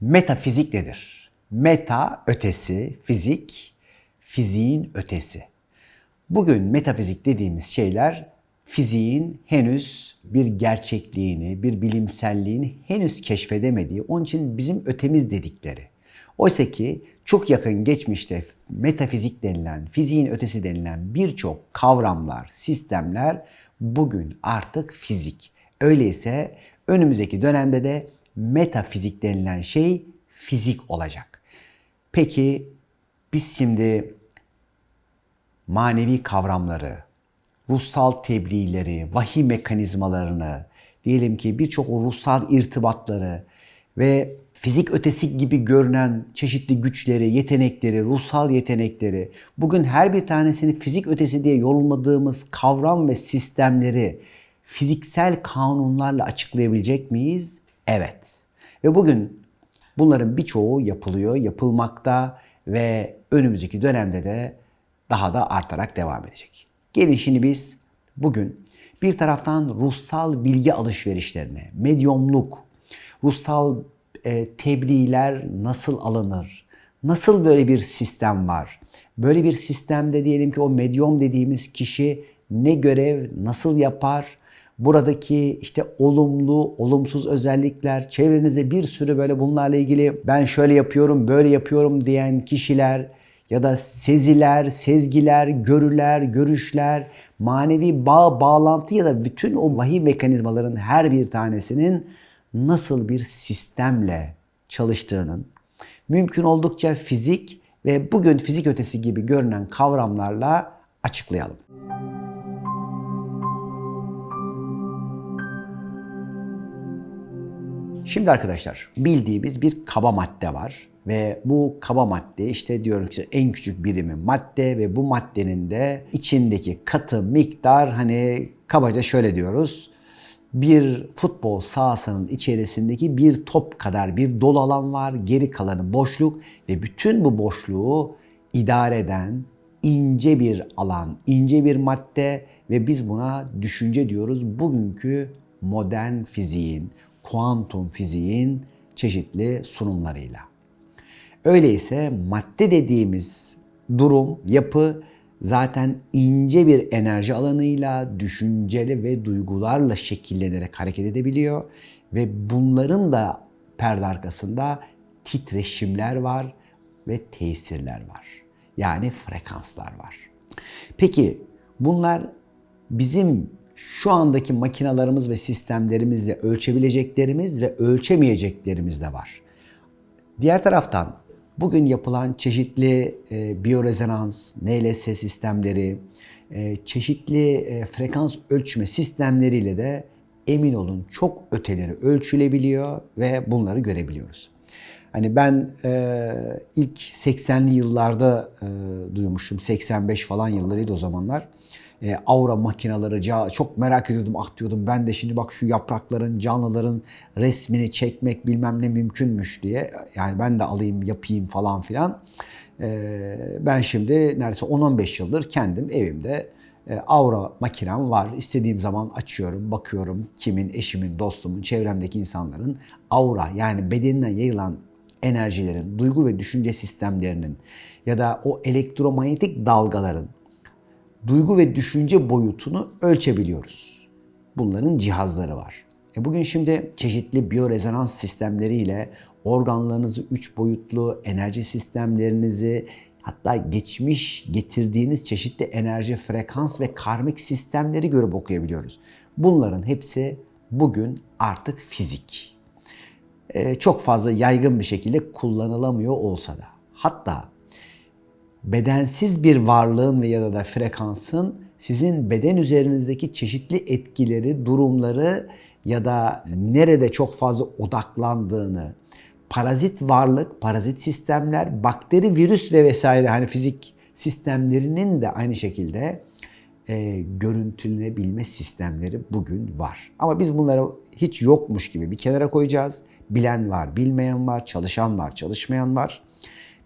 Metafizik nedir? Meta ötesi, fizik, fiziğin ötesi. Bugün metafizik dediğimiz şeyler fiziğin henüz bir gerçekliğini, bir bilimselliğini henüz keşfedemediği, onun için bizim ötemiz dedikleri. Oysa ki çok yakın geçmişte metafizik denilen, fiziğin ötesi denilen birçok kavramlar, sistemler bugün artık fizik. Öyleyse önümüzdeki dönemde de metafizik denilen şey fizik olacak. Peki biz şimdi manevi kavramları, ruhsal tebliğleri, vahiy mekanizmalarını, diyelim ki birçok ruhsal irtibatları ve fizik ötesi gibi görünen çeşitli güçleri, yetenekleri, ruhsal yetenekleri, bugün her bir tanesini fizik ötesi diye yorumladığımız kavram ve sistemleri fiziksel kanunlarla açıklayabilecek miyiz? Evet. Ve bugün bunların birçoğu yapılıyor, yapılmakta ve önümüzdeki dönemde de daha da artarak devam edecek. Gelin şimdi biz bugün bir taraftan ruhsal bilgi alışverişlerine, medyumluk, ruhsal e, tebliğler nasıl alınır? Nasıl böyle bir sistem var? Böyle bir sistemde diyelim ki o medyum dediğimiz kişi ne görev, nasıl yapar? Buradaki işte olumlu, olumsuz özellikler, çevrenize bir sürü böyle bunlarla ilgili ben şöyle yapıyorum, böyle yapıyorum diyen kişiler ya da seziler, sezgiler, görüler, görüşler, manevi bağ, bağlantı ya da bütün o vahiy mekanizmaların her bir tanesinin nasıl bir sistemle çalıştığının mümkün oldukça fizik ve bugün fizik ötesi gibi görünen kavramlarla açıklayalım. Şimdi arkadaşlar bildiğimiz bir kaba madde var ve bu kaba madde işte diyorum ki en küçük birimi madde ve bu maddenin de içindeki katı miktar hani kabaca şöyle diyoruz. Bir futbol sahasının içerisindeki bir top kadar bir dolu alan var. Geri kalanı boşluk ve bütün bu boşluğu idare eden ince bir alan, ince bir madde ve biz buna düşünce diyoruz. Bugünkü modern fiziğin, kuantum fiziğin çeşitli sunumlarıyla. Öyleyse madde dediğimiz durum, yapı zaten ince bir enerji alanıyla, düşünceli ve duygularla şekillenerek hareket edebiliyor ve bunların da perde arkasında titreşimler var ve tesirler var. Yani frekanslar var. Peki bunlar bizim şu andaki makinalarımız ve sistemlerimizle ölçebileceklerimiz ve ölçemeyeceklerimiz de var. Diğer taraftan bugün yapılan çeşitli e, biyorezonans, NLS sistemleri, e, çeşitli e, frekans ölçme sistemleriyle de emin olun çok öteleri ölçülebiliyor ve bunları görebiliyoruz. Hani ben e, ilk 80'li yıllarda e, duymuşum. 85 falan yıllarıydı o zamanlar e, aura makinaları çok merak ediyordum ah diyordum ben de şimdi bak şu yaprakların canlıların resmini çekmek bilmem ne mümkünmüş diye yani ben de alayım yapayım falan filan. E, ben şimdi neredeyse 10-15 yıldır kendim evimde e, aura makinem var. İstediğim zaman açıyorum, bakıyorum kimin, eşimin, dostumun, çevremdeki insanların aura yani bedeninden yayılan enerjilerin, duygu ve düşünce sistemlerinin ya da o elektromanyetik dalgaların duygu ve düşünce boyutunu ölçebiliyoruz. Bunların cihazları var. E bugün şimdi çeşitli biyorezonans sistemleriyle organlarınızı üç boyutlu enerji sistemlerinizi hatta geçmiş getirdiğiniz çeşitli enerji, frekans ve karmik sistemleri görüp okuyabiliyoruz. Bunların hepsi bugün artık fizik. Ee, çok fazla yaygın bir şekilde kullanılamıyor olsa da. Hatta bedensiz bir varlığın ve ya da frekansın sizin beden üzerinizdeki çeşitli etkileri, durumları ya da nerede çok fazla odaklandığını, parazit varlık, parazit sistemler, bakteri, virüs ve vesaire hani fizik sistemlerinin de aynı şekilde e, görüntülenebilme sistemleri bugün var. Ama biz bunları hiç yokmuş gibi bir kenara koyacağız. Bilen var, bilmeyen var, çalışan var, çalışmayan var.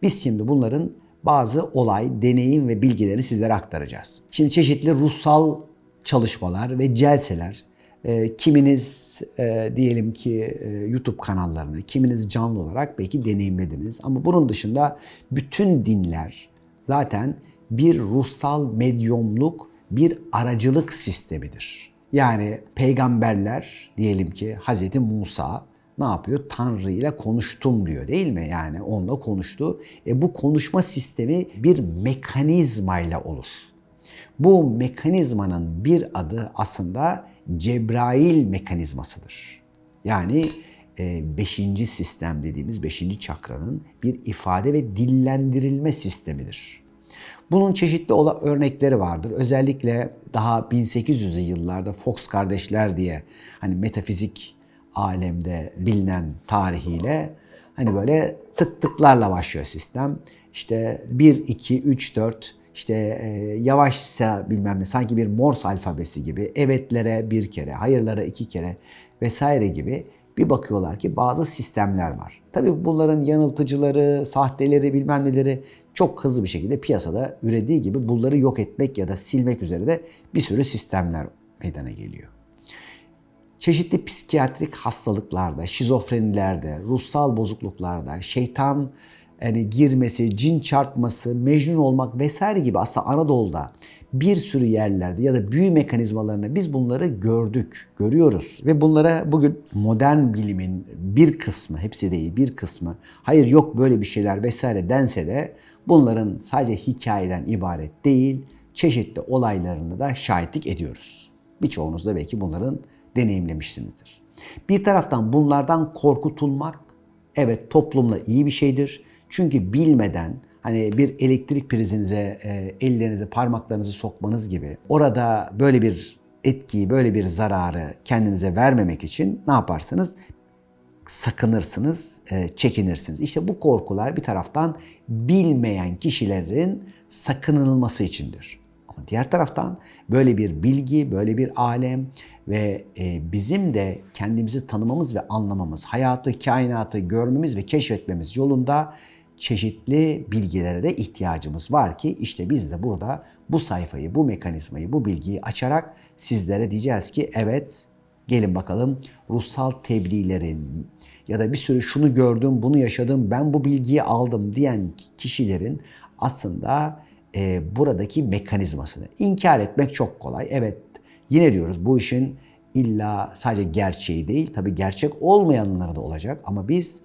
Biz şimdi bunların bazı olay, deneyim ve bilgileri sizlere aktaracağız. Şimdi çeşitli ruhsal çalışmalar ve celseler E, kiminiz e, diyelim ki e, YouTube kanallarını, kiminiz canlı olarak belki deneyimlediniz. Ama bunun dışında bütün dinler zaten bir ruhsal medyumluk, bir aracılık sistemidir. Yani peygamberler diyelim ki Hz. Musa ne yapıyor? Tanrı ile konuştum diyor değil mi? Yani onunla konuştu. E bu konuşma sistemi bir mekanizmayla olur. Bu mekanizmanın bir adı aslında Cebrail mekanizmasıdır. Yani e, beşinci sistem dediğimiz beşinci çakranın bir ifade ve dillendirilme sistemidir. Bunun çeşitli örnekleri vardır. Özellikle daha 1800'lü yıllarda Fox kardeşler diye hani metafizik alemde bilinen tarihiyle hani böyle tık tıklarla başlıyor sistem. İşte 1, 2, 3, 4 işte e, yavaşsa bilmem ne sanki bir Morse alfabesi gibi evetlere bir kere, hayırlara iki kere vesaire gibi bir bakıyorlar ki bazı sistemler var. Tabii bunların yanıltıcıları, sahteleri bilmem neleri çok hızlı bir şekilde piyasada ürediği gibi bunları yok etmek ya da silmek üzere de bir sürü sistemler meydana geliyor. Çeşitli psikiyatrik hastalıklarda, şizofrenilerde, ruhsal bozukluklarda, şeytan yani girmesi, cin çarpması, mecnun olmak vesaire gibi aslında Anadolu'da bir sürü yerlerde ya da büyü mekanizmalarını biz bunları gördük, görüyoruz. Ve bunlara bugün modern bilimin bir kısmı, hepsi değil bir kısmı, hayır yok böyle bir şeyler vesaire dense de bunların sadece hikayeden ibaret değil, çeşitli olaylarını da şahitlik ediyoruz. Birçoğunuz da belki bunların deneyimlemişsinizdir. Bir taraftan bunlardan korkutulmak evet toplumla iyi bir şeydir. Çünkü bilmeden hani bir elektrik prizinize e, ellerinizi, parmaklarınızı sokmanız gibi orada böyle bir etkiyi, böyle bir zararı kendinize vermemek için ne yaparsınız? sakınırsınız, e, çekinirsiniz. İşte bu korkular bir taraftan bilmeyen kişilerin sakınılması içindir. Diğer taraftan böyle bir bilgi, böyle bir alem ve e, bizim de kendimizi tanımamız ve anlamamız, hayatı, kainatı görmemiz ve keşfetmemiz yolunda çeşitli bilgilere de ihtiyacımız var ki işte biz de burada bu sayfayı, bu mekanizmayı, bu bilgiyi açarak sizlere diyeceğiz ki evet gelin bakalım ruhsal tebliğlerin ya da bir sürü şunu gördüm, bunu yaşadım, ben bu bilgiyi aldım diyen kişilerin aslında e, buradaki mekanizmasını inkar etmek çok kolay. Evet yine diyoruz bu işin illa sadece gerçeği değil tabi gerçek olmayanları da olacak ama biz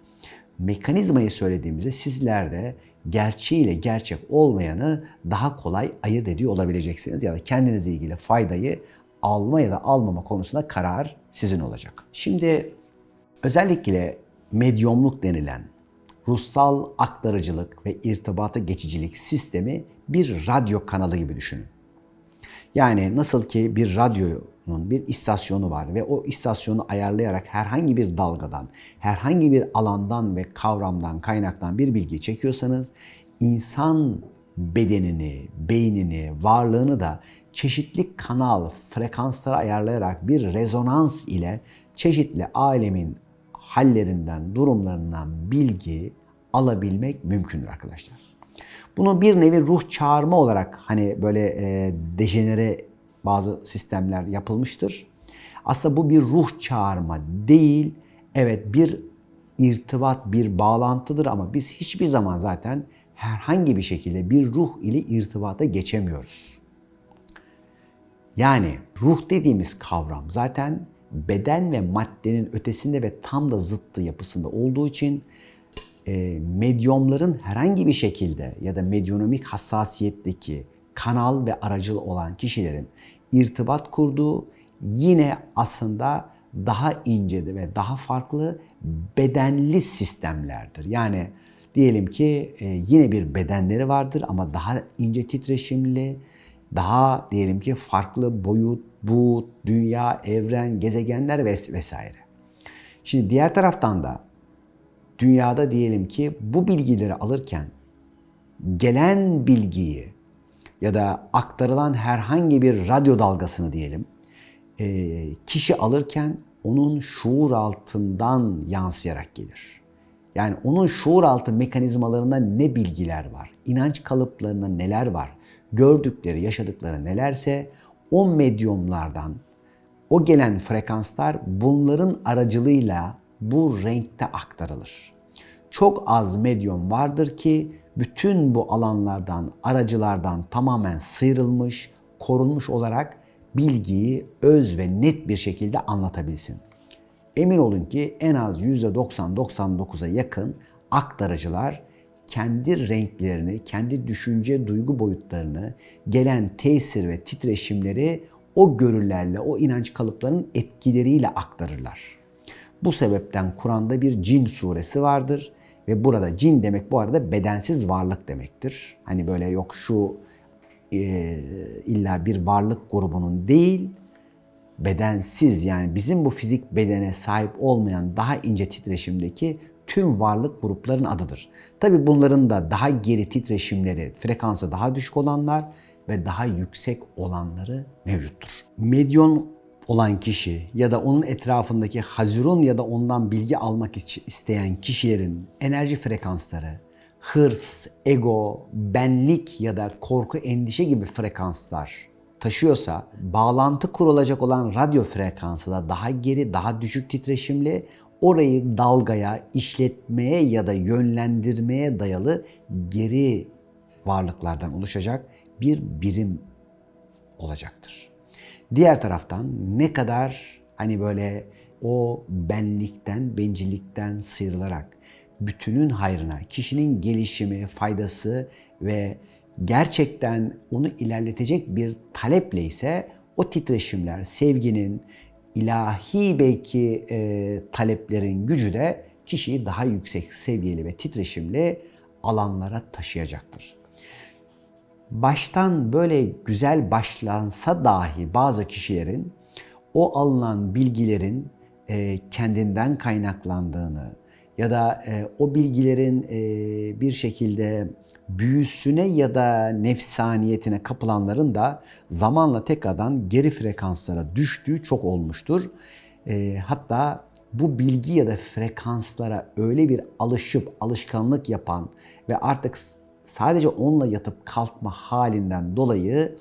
mekanizmayı söylediğimizde sizler de gerçeğiyle gerçek olmayanı daha kolay ayırt ediyor olabileceksiniz. Ya da kendinizle ilgili faydayı alma ya da almama konusunda karar sizin olacak. Şimdi özellikle medyumluk denilen ruhsal aktarıcılık ve irtibatı geçicilik sistemi bir radyo kanalı gibi düşünün. Yani nasıl ki bir radyonun bir istasyonu var ve o istasyonu ayarlayarak herhangi bir dalgadan, herhangi bir alandan ve kavramdan, kaynaktan bir bilgi çekiyorsanız insan bedenini, beynini, varlığını da çeşitli kanal, frekanslara ayarlayarak bir rezonans ile çeşitli alemin hallerinden, durumlarından bilgi alabilmek mümkündür arkadaşlar. Bunu bir nevi ruh çağırma olarak hani böyle e, dejenere bazı sistemler yapılmıştır. Aslında bu bir ruh çağırma değil. Evet bir irtibat, bir bağlantıdır ama biz hiçbir zaman zaten herhangi bir şekilde bir ruh ile irtibata geçemiyoruz. Yani ruh dediğimiz kavram zaten beden ve maddenin ötesinde ve tam da zıttı yapısında olduğu için e, medyumların herhangi bir şekilde ya da medyonomik hassasiyetteki kanal ve aracıl olan kişilerin irtibat kurduğu yine aslında daha ince ve daha farklı bedenli sistemlerdir. Yani diyelim ki e, yine bir bedenleri vardır ama daha ince titreşimli, daha diyelim ki farklı boyut, buğut, dünya, evren, gezegenler vesaire. Şimdi diğer taraftan da dünyada diyelim ki bu bilgileri alırken gelen bilgiyi ya da aktarılan herhangi bir radyo dalgasını diyelim e, kişi alırken onun şuur altından yansıyarak gelir. Yani onun şuur altı mekanizmalarında ne bilgiler var, inanç kalıplarında neler var, gördükleri, yaşadıkları nelerse o medyumlardan o gelen frekanslar bunların aracılığıyla bu renkte aktarılır. Çok az medyum vardır ki bütün bu alanlardan, aracılardan tamamen sıyrılmış, korunmuş olarak bilgiyi öz ve net bir şekilde anlatabilsin. Emin olun ki en az %90-99'a yakın aktarıcılar kendi renklerini, kendi düşünce, duygu boyutlarını, gelen tesir ve titreşimleri o görülerle, o inanç kalıplarının etkileriyle aktarırlar. Bu sebepten Kur'an'da bir cin suresi vardır ve burada cin demek bu arada bedensiz varlık demektir. Hani böyle yok şu e, illa bir varlık grubunun değil, bedensiz yani bizim bu fizik bedene sahip olmayan daha ince titreşimdeki tüm varlık grupların adıdır. Tabi bunların da daha geri titreşimleri, frekansı daha düşük olanlar ve daha yüksek olanları mevcuttur. Medyon olan kişi ya da onun etrafındaki hazirun ya da ondan bilgi almak isteyen kişilerin enerji frekansları, hırs, ego, benlik ya da korku, endişe gibi frekanslar taşıyorsa bağlantı kurulacak olan radyo frekansı da daha geri, daha düşük titreşimli orayı dalgaya, işletmeye ya da yönlendirmeye dayalı geri varlıklardan oluşacak bir birim olacaktır. Diğer taraftan ne kadar hani böyle o benlikten, bencillikten sıyrılarak bütünün hayrına, kişinin gelişimi, faydası ve gerçekten onu ilerletecek bir taleple ise o titreşimler, sevginin, ilahi belki e, taleplerin gücü de kişiyi daha yüksek seviyeli ve titreşimli alanlara taşıyacaktır. Baştan böyle güzel başlansa dahi bazı kişilerin o alınan bilgilerin e, kendinden kaynaklandığını ya da e, o bilgilerin e, bir şekilde büyüsüne ya da nefsaniyetine kapılanların da zamanla tekrardan geri frekanslara düştüğü çok olmuştur. Hatta bu bilgi ya da frekanslara öyle bir alışıp alışkanlık yapan ve artık sadece onunla yatıp kalkma halinden dolayı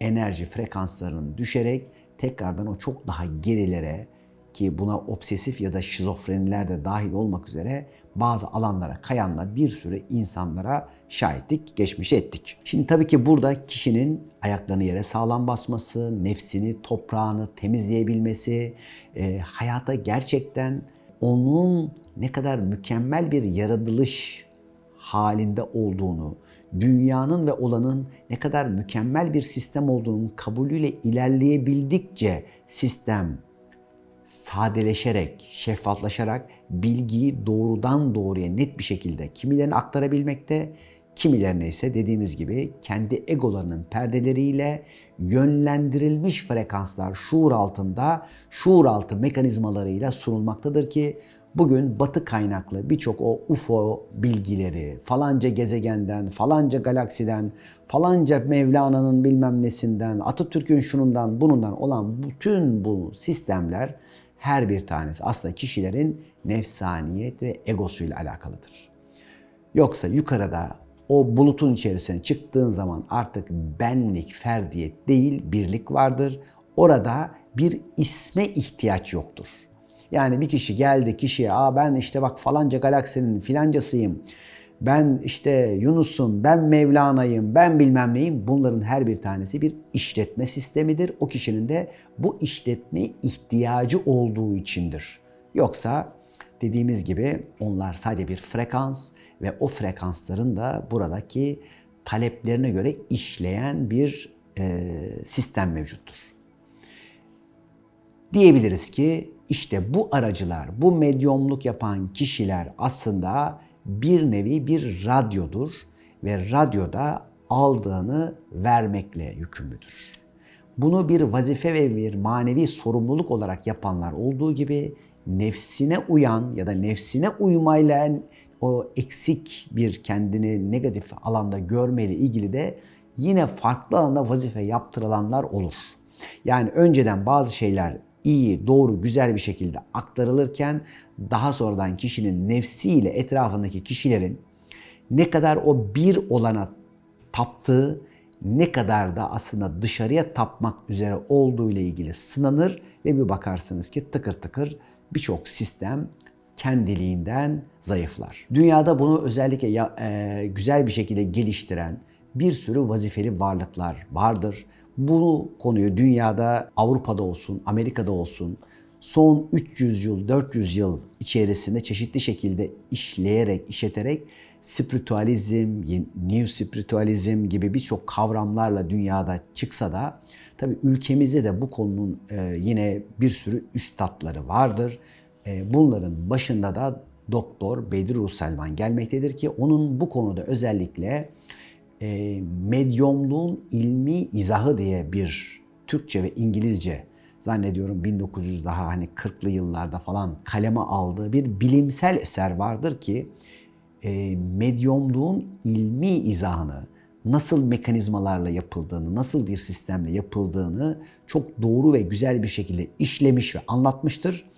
enerji frekanslarının düşerek tekrardan o çok daha gerilere, ki buna obsesif ya da şizofreniler de dahil olmak üzere bazı alanlara kayanla bir sürü insanlara şahitlik geçmiş ettik. Şimdi tabii ki burada kişinin ayaklarını yere sağlam basması, nefsini, toprağını temizleyebilmesi, e, hayata gerçekten onun ne kadar mükemmel bir yaratılış halinde olduğunu, dünyanın ve olanın ne kadar mükemmel bir sistem olduğunun kabulüyle ilerleyebildikçe sistem sadeleşerek, şeffaflaşarak bilgiyi doğrudan doğruya net bir şekilde kimilerine aktarabilmekte, kimilerine ise dediğimiz gibi kendi egolarının perdeleriyle yönlendirilmiş frekanslar şuur altında, şuur altı mekanizmalarıyla sunulmaktadır ki bugün batı kaynaklı birçok o UFO bilgileri falanca gezegenden, falanca galaksiden, falanca Mevlana'nın bilmem nesinden, Atatürk'ün şunundan bunundan olan bütün bu sistemler her bir tanesi aslında kişilerin nefsaniyet ve egosuyla alakalıdır. Yoksa yukarıda o bulutun içerisine çıktığın zaman artık benlik, ferdiyet değil birlik vardır. Orada bir isme ihtiyaç yoktur. Yani bir kişi geldi kişiye Aa ben işte bak falanca galaksinin filancasıyım. Ben işte Yunus'um, ben Mevlana'yım, ben bilmem neyim. Bunların her bir tanesi bir işletme sistemidir. O kişinin de bu işletme ihtiyacı olduğu içindir. Yoksa dediğimiz gibi onlar sadece bir frekans ve o frekansların da buradaki taleplerine göre işleyen bir sistem mevcuttur. Diyebiliriz ki işte bu aracılar, bu medyumluk yapan kişiler aslında bir nevi bir radyodur ve radyoda aldığını vermekle yükümlüdür. Bunu bir vazife ve bir manevi sorumluluk olarak yapanlar olduğu gibi nefsine uyan ya da nefsine uymayla o eksik bir kendini negatif alanda görmeyle ilgili de yine farklı alanda vazife yaptırılanlar olur. Yani önceden bazı şeyler iyi, doğru, güzel bir şekilde aktarılırken daha sonradan kişinin nefsiyle etrafındaki kişilerin ne kadar o bir olana taptığı, ne kadar da aslında dışarıya tapmak üzere olduğu ile ilgili sınanır ve bir bakarsınız ki tıkır tıkır birçok sistem kendiliğinden zayıflar. Dünyada bunu özellikle ya, e, güzel bir şekilde geliştiren bir sürü vazifeli varlıklar vardır. Bu konuyu dünyada Avrupa'da olsun, Amerika'da olsun son 300 yıl, 400 yıl içerisinde çeşitli şekilde işleyerek, işleterek spiritualizm, new spiritualizm gibi birçok kavramlarla dünyada çıksa da tabii ülkemizde de bu konunun e, yine bir sürü üstadları vardır. E, bunların başında da Doktor Bedri Selman gelmektedir ki onun bu konuda özellikle e, medyumluğun ilmi izahı diye bir Türkçe ve İngilizce zannediyorum 1900 daha hani 40'lı yıllarda falan kaleme aldığı bir bilimsel eser vardır ki e, medyumluğun ilmi izahını, nasıl mekanizmalarla yapıldığını, nasıl bir sistemle yapıldığını çok doğru ve güzel bir şekilde işlemiş ve anlatmıştır.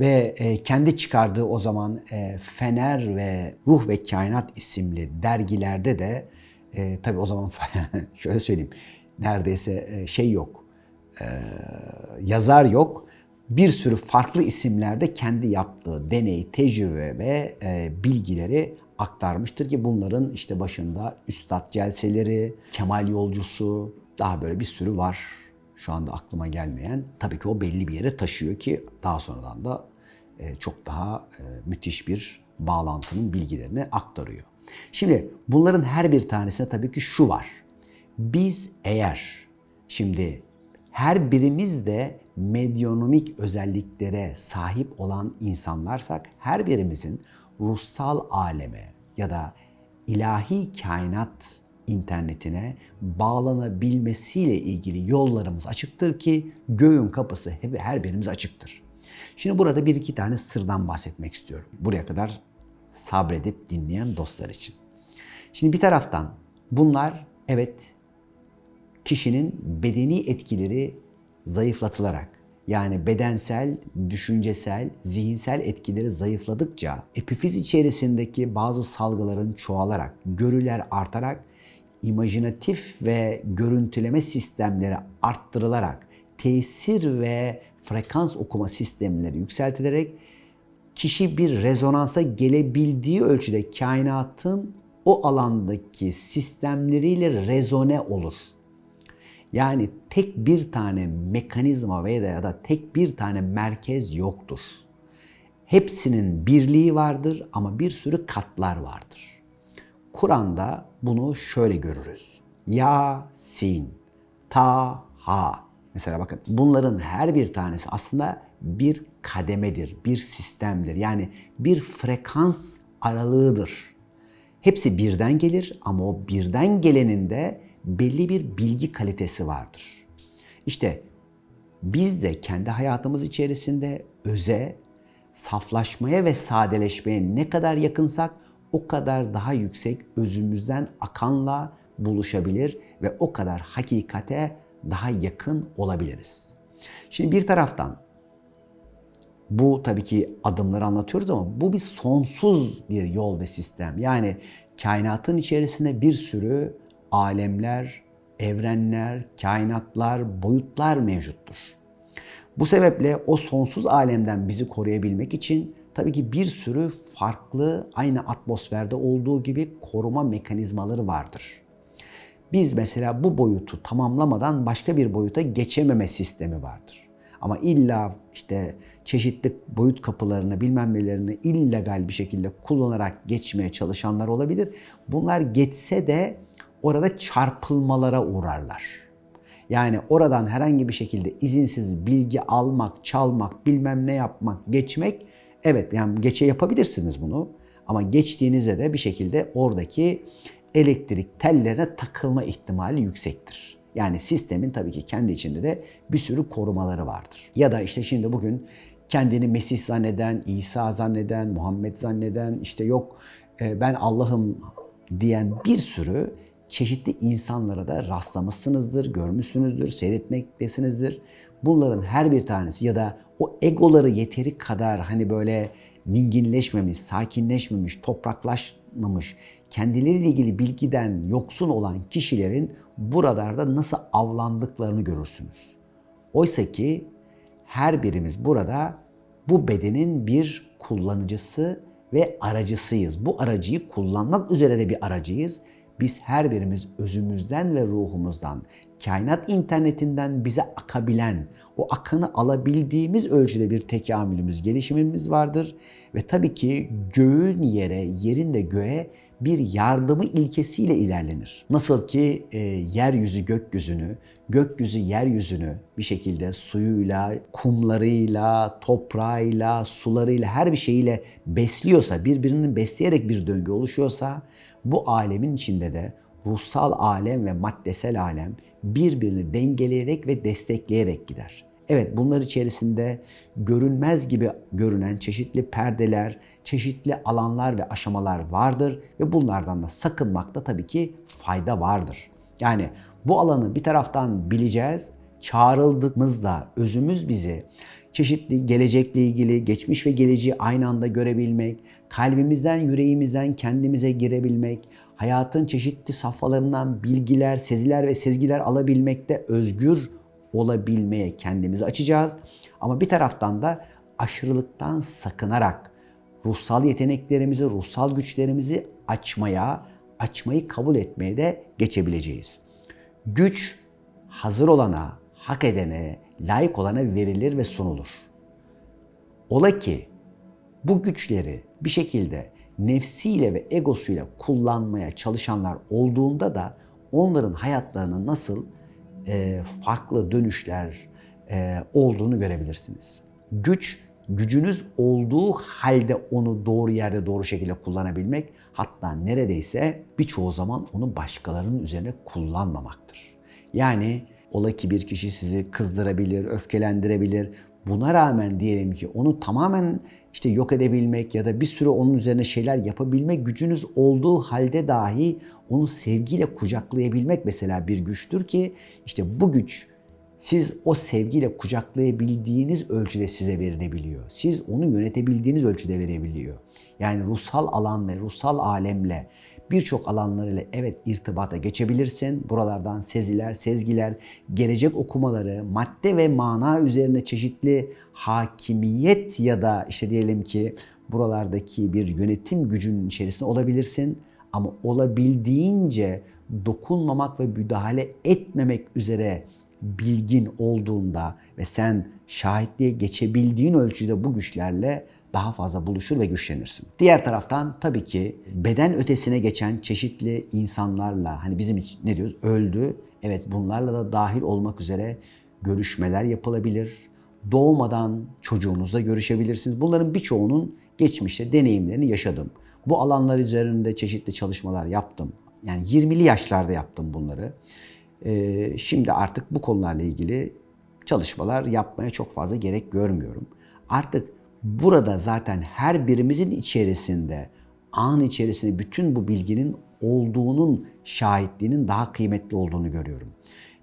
Ve e, kendi çıkardığı o zaman e, Fener ve Ruh ve Kainat isimli dergilerde de e, tabii o zaman şöyle söyleyeyim neredeyse e, şey yok, e, yazar yok. Bir sürü farklı isimlerde kendi yaptığı deney, tecrübe ve e, bilgileri aktarmıştır ki bunların işte başında Üstad Celseleri, Kemal Yolcusu, daha böyle bir sürü var. Şu anda aklıma gelmeyen. Tabii ki o belli bir yere taşıyor ki daha sonradan da e, çok daha e, müthiş bir bağlantının bilgilerini aktarıyor. Şimdi bunların her bir tanesinde tabii ki şu var. Biz eğer şimdi her birimiz de medyonomik özelliklere sahip olan insanlarsak her birimizin ruhsal aleme ya da ilahi kainat internetine bağlanabilmesiyle ilgili yollarımız açıktır ki göğün kapısı her birimiz açıktır. Şimdi burada bir iki tane sırdan bahsetmek istiyorum. Buraya kadar sabredip dinleyen dostlar için. Şimdi bir taraftan bunlar evet kişinin bedeni etkileri zayıflatılarak yani bedensel, düşüncesel, zihinsel etkileri zayıfladıkça epifiz içerisindeki bazı salgıların çoğalarak, görüler artarak, imajinatif ve görüntüleme sistemleri arttırılarak, tesir ve frekans okuma sistemleri yükseltilerek kişi bir rezonansa gelebildiği ölçüde kainatın o alandaki sistemleriyle rezone olur. Yani tek bir tane mekanizma veya ya da tek bir tane merkez yoktur. Hepsinin birliği vardır ama bir sürü katlar vardır. Kur'an'da bunu şöyle görürüz. Ya, Sin, Ta, Ha. Mesela bakın bunların her bir tanesi aslında bir kademedir, bir sistemdir. Yani bir frekans aralığıdır. Hepsi birden gelir ama o birden gelenin de belli bir bilgi kalitesi vardır. İşte biz de kendi hayatımız içerisinde öze, saflaşmaya ve sadeleşmeye ne kadar yakınsak o kadar daha yüksek özümüzden akanla buluşabilir ve o kadar hakikate daha yakın olabiliriz. Şimdi bir taraftan bu tabii ki adımları anlatıyoruz ama bu bir sonsuz bir yol ve sistem. Yani kainatın içerisinde bir sürü alemler, evrenler, kainatlar, boyutlar mevcuttur. Bu sebeple o sonsuz alemden bizi koruyabilmek için tabii ki bir sürü farklı aynı atmosferde olduğu gibi koruma mekanizmaları vardır. Biz mesela bu boyutu tamamlamadan başka bir boyuta geçememe sistemi vardır. Ama illa işte çeşitli boyut kapılarını bilmem nelerini illegal bir şekilde kullanarak geçmeye çalışanlar olabilir. Bunlar geçse de orada çarpılmalara uğrarlar. Yani oradan herhangi bir şekilde izinsiz bilgi almak, çalmak, bilmem ne yapmak, geçmek evet yani geçe yapabilirsiniz bunu. Ama geçtiğinizde de bir şekilde oradaki elektrik tellerine takılma ihtimali yüksektir. Yani sistemin tabii ki kendi içinde de bir sürü korumaları vardır. Ya da işte şimdi bugün kendini Mesih zanneden, İsa zanneden, Muhammed zanneden, işte yok e, ben Allah'ım diyen bir sürü çeşitli insanlara da rastlamışsınızdır, görmüşsünüzdür, seyretmektesinizdir. Bunların her bir tanesi ya da o egoları yeteri kadar hani böyle dinginleşmemiş, sakinleşmemiş, topraklaş tanımamış, kendileriyle ilgili bilgiden yoksun olan kişilerin buralarda nasıl avlandıklarını görürsünüz. Oysa ki her birimiz burada bu bedenin bir kullanıcısı ve aracısıyız. Bu aracıyı kullanmak üzere de bir aracıyız. Biz her birimiz özümüzden ve ruhumuzdan, kainat internetinden bize akabilen, o akanı alabildiğimiz ölçüde bir tekamülümüz, gelişimimiz vardır. Ve tabii ki göğün yere, yerin de göğe bir yardımı ilkesiyle ilerlenir. Nasıl ki e, yeryüzü gökyüzünü, gökyüzü yeryüzünü bir şekilde suyuyla, kumlarıyla, toprağıyla, sularıyla, her bir şeyiyle besliyorsa, birbirinin besleyerek bir döngü oluşuyorsa, bu alemin içinde de ruhsal alem ve maddesel alem birbirini dengeleyerek ve destekleyerek gider. Evet bunlar içerisinde görünmez gibi görünen çeşitli perdeler, çeşitli alanlar ve aşamalar vardır ve bunlardan da sakınmakta tabii ki fayda vardır. Yani bu alanı bir taraftan bileceğiz, çağrıldığımızda özümüz bizi çeşitli gelecekle ilgili, geçmiş ve geleceği aynı anda görebilmek, kalbimizden, yüreğimizden kendimize girebilmek, hayatın çeşitli safhalarından bilgiler, seziler ve sezgiler alabilmekte özgür olabilmeye kendimizi açacağız. Ama bir taraftan da aşırılıktan sakınarak ruhsal yeteneklerimizi, ruhsal güçlerimizi açmaya, açmayı kabul etmeye de geçebileceğiz. Güç hazır olana, hak edene, layık olana verilir ve sunulur. Ola ki bu güçleri bir şekilde nefsiyle ve egosuyla kullanmaya çalışanlar olduğunda da onların hayatlarının nasıl e, farklı dönüşler e, olduğunu görebilirsiniz. Güç, gücünüz olduğu halde onu doğru yerde doğru şekilde kullanabilmek hatta neredeyse birçoğu zaman onu başkalarının üzerine kullanmamaktır. Yani ola ki bir kişi sizi kızdırabilir, öfkelendirebilir. Buna rağmen diyelim ki onu tamamen işte yok edebilmek ya da bir sürü onun üzerine şeyler yapabilmek gücünüz olduğu halde dahi onu sevgiyle kucaklayabilmek mesela bir güçtür ki işte bu güç siz o sevgiyle kucaklayabildiğiniz ölçüde size verilebiliyor. Siz onu yönetebildiğiniz ölçüde verebiliyor. Yani ruhsal alan ve ruhsal alemle birçok alanlarıyla evet irtibata geçebilirsin. Buralardan seziler, sezgiler, gelecek okumaları, madde ve mana üzerine çeşitli hakimiyet ya da işte diyelim ki buralardaki bir yönetim gücünün içerisinde olabilirsin. Ama olabildiğince dokunmamak ve müdahale etmemek üzere bilgin olduğunda ve sen şahitliğe geçebildiğin ölçüde bu güçlerle daha fazla buluşur ve güçlenirsin. Diğer taraftan tabii ki beden ötesine geçen çeşitli insanlarla hani bizim için ne diyoruz öldü. Evet bunlarla da dahil olmak üzere görüşmeler yapılabilir. Doğmadan çocuğunuzla görüşebilirsiniz. Bunların birçoğunun geçmişte deneyimlerini yaşadım. Bu alanlar üzerinde çeşitli çalışmalar yaptım. Yani 20'li yaşlarda yaptım bunları. Ee, şimdi artık bu konularla ilgili çalışmalar yapmaya çok fazla gerek görmüyorum. Artık burada zaten her birimizin içerisinde, an içerisinde bütün bu bilginin olduğunun şahitliğinin daha kıymetli olduğunu görüyorum.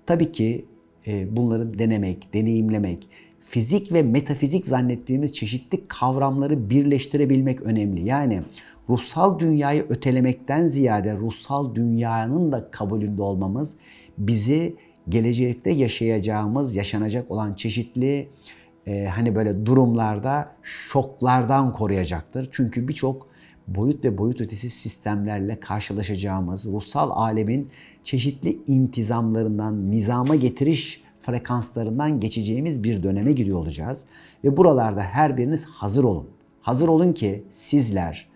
Tabii ki e, bunları denemek, deneyimlemek, fizik ve metafizik zannettiğimiz çeşitli kavramları birleştirebilmek önemli. Yani ruhsal dünyayı ötelemekten ziyade ruhsal dünyanın da kabulünde olmamız bizi gelecekte yaşayacağımız, yaşanacak olan çeşitli e, hani böyle durumlarda şoklardan koruyacaktır. Çünkü birçok boyut ve boyut ötesi sistemlerle karşılaşacağımız ruhsal alemin çeşitli intizamlarından, nizama getiriş frekanslarından geçeceğimiz bir döneme giriyor olacağız. Ve buralarda her biriniz hazır olun. Hazır olun ki sizler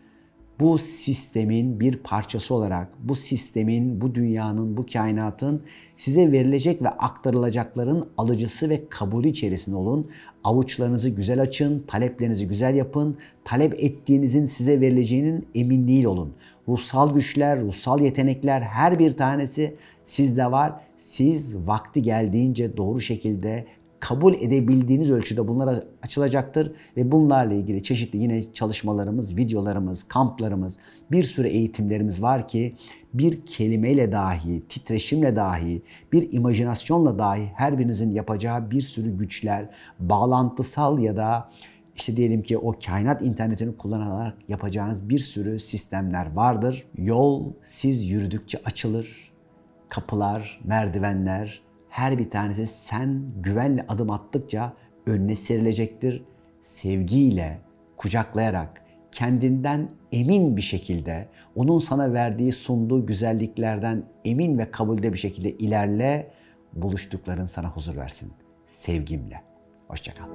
bu sistemin bir parçası olarak, bu sistemin, bu dünyanın, bu kainatın size verilecek ve aktarılacakların alıcısı ve kabulü içerisinde olun. Avuçlarınızı güzel açın, taleplerinizi güzel yapın. Talep ettiğinizin size verileceğinin eminliğiyle olun. Ruhsal güçler, ruhsal yetenekler her bir tanesi sizde var. Siz vakti geldiğince doğru şekilde kabul edebildiğiniz ölçüde bunlar açılacaktır ve bunlarla ilgili çeşitli yine çalışmalarımız, videolarımız, kamplarımız, bir sürü eğitimlerimiz var ki bir kelimeyle dahi, titreşimle dahi, bir imajinasyonla dahi her birinizin yapacağı bir sürü güçler, bağlantısal ya da işte diyelim ki o kainat internetini kullanarak yapacağınız bir sürü sistemler vardır. Yol siz yürüdükçe açılır. Kapılar, merdivenler her bir tanesi sen güvenle adım attıkça önüne serilecektir. Sevgiyle, kucaklayarak, kendinden emin bir şekilde, onun sana verdiği, sunduğu güzelliklerden emin ve kabulde bir şekilde ilerle, buluştukların sana huzur versin. Sevgimle. Hoşçakal.